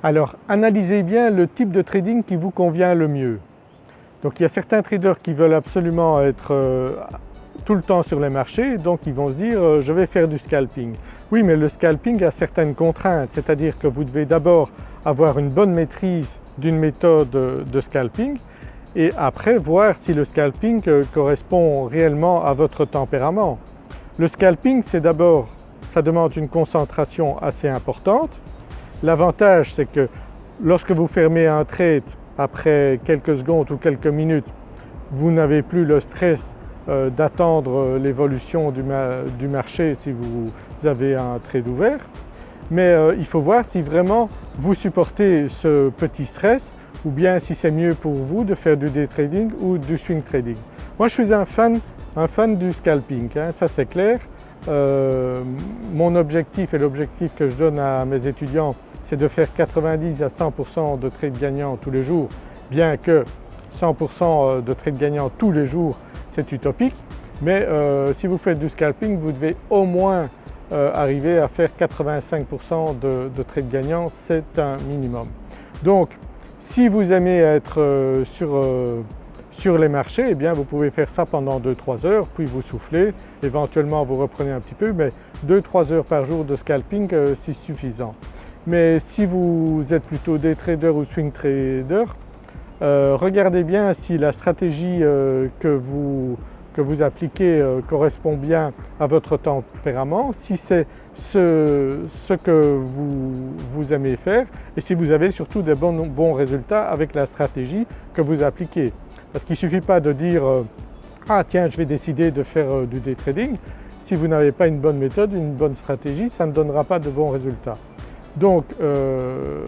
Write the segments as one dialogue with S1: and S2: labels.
S1: Alors analysez bien le type de trading qui vous convient le mieux. Donc il y a certains traders qui veulent absolument être euh, tout le temps sur les marchés donc ils vont se dire euh, je vais faire du scalping. Oui mais le scalping a certaines contraintes c'est-à-dire que vous devez d'abord avoir une bonne maîtrise d'une méthode de scalping et après voir si le scalping euh, correspond réellement à votre tempérament. Le scalping c'est d'abord, ça demande une concentration assez importante L'avantage c'est que lorsque vous fermez un trade après quelques secondes ou quelques minutes, vous n'avez plus le stress euh, d'attendre l'évolution du, marché si vous avez un trade ouvert. Mais euh, il faut voir si vraiment vous supportez ce petit stress ou bien si c'est mieux pour vous de faire du day trading ou du swing trading. Moi je suis un fan, un fan du scalping, hein, ça c'est clair. Euh, mon objectif et l'objectif que je donne à mes étudiants c'est de faire 90 à 100% de trades gagnants tous les jours, bien que 100% euh, de trades gagnants tous les jours c'est utopique, mais euh, si vous faites du scalping vous devez au moins arriver à faire 85% de, de, trades gagnants, c'est un minimum. Donc si vous aimez être sur, sur les marchés, eh bien vous pouvez faire ça pendant 2-3 heures, puis vous soufflez, éventuellement vous reprenez un petit peu, mais 2-3 heures par jour de scalping c'est suffisant. Mais si vous êtes plutôt des traders ou swing traders, euh, regardez bien si la stratégie euh, que, vous, que, vous, appliquez euh, correspond bien à votre tempérament, si c'est ce, que vous, aimez faire et si vous avez surtout des bons résultats avec la stratégie que vous appliquez. Parce qu'il ne suffit pas de dire ah tiens je vais décider de faire du day trading, si vous n'avez pas une bonne méthode, une bonne stratégie, ça ne donnera pas de bons résultats. Donc euh,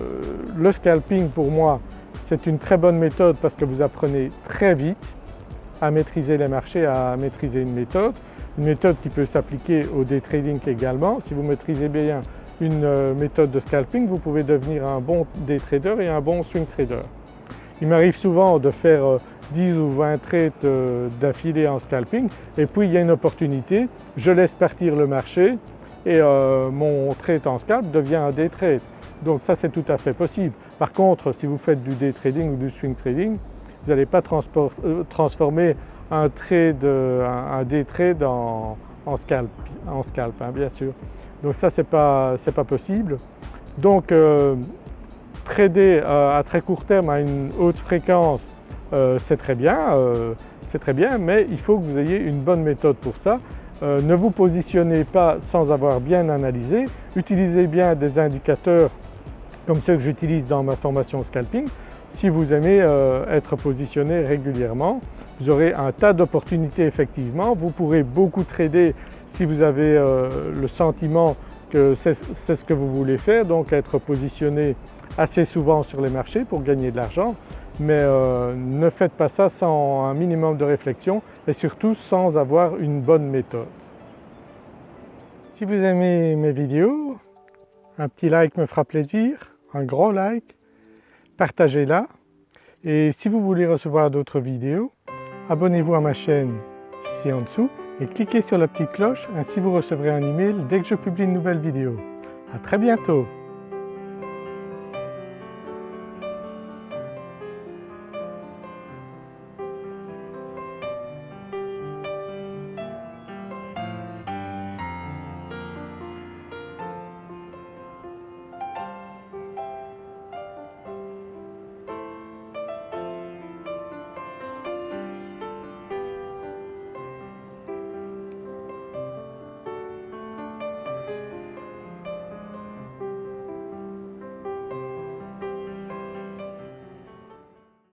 S1: le scalping pour moi c'est une très bonne méthode parce que vous apprenez très vite à maîtriser les marchés, à maîtriser une méthode. Une méthode qui peut s'appliquer au day trading également. Si vous maîtrisez bien une euh, méthode de scalping, vous pouvez devenir un bon day trader et un bon swing trader. Il m'arrive souvent de faire 10 euh, ou 20 trades d'affilée en scalping et puis il y a une opportunité, je laisse partir le marché, et euh, mon trade en scalp devient un day trade. Donc ça c'est tout à fait possible. Par contre si vous faites du day trading ou du swing trading, vous n'allez pas euh, transformer un, un, day trade en, scalp, en scalp hein, bien sûr. Donc ça c'est pas, pas possible. Donc euh, trader à très court terme à une haute fréquence c'est très bien, c'est très bien mais il faut que vous ayez une bonne méthode pour ça euh, ne vous positionnez pas sans avoir bien analysé, utilisez bien des indicateurs comme ceux que j'utilise dans ma formation scalping. Si vous aimez euh, être positionné régulièrement, vous aurez un tas d'opportunités effectivement. Vous pourrez beaucoup trader si vous avez euh, le sentiment que c'est ce que vous voulez faire, donc être positionné assez souvent sur les marchés pour gagner de l'argent mais euh, ne faites pas ça sans un minimum de réflexion et surtout sans avoir une bonne méthode. Si vous aimez mes vidéos, un petit like me fera plaisir, un gros like, partagez-la et si vous voulez recevoir d'autres vidéos, abonnez-vous à ma chaîne ici en dessous et cliquez sur la petite cloche, ainsi vous recevrez un email dès que je publie une nouvelle vidéo. À très bientôt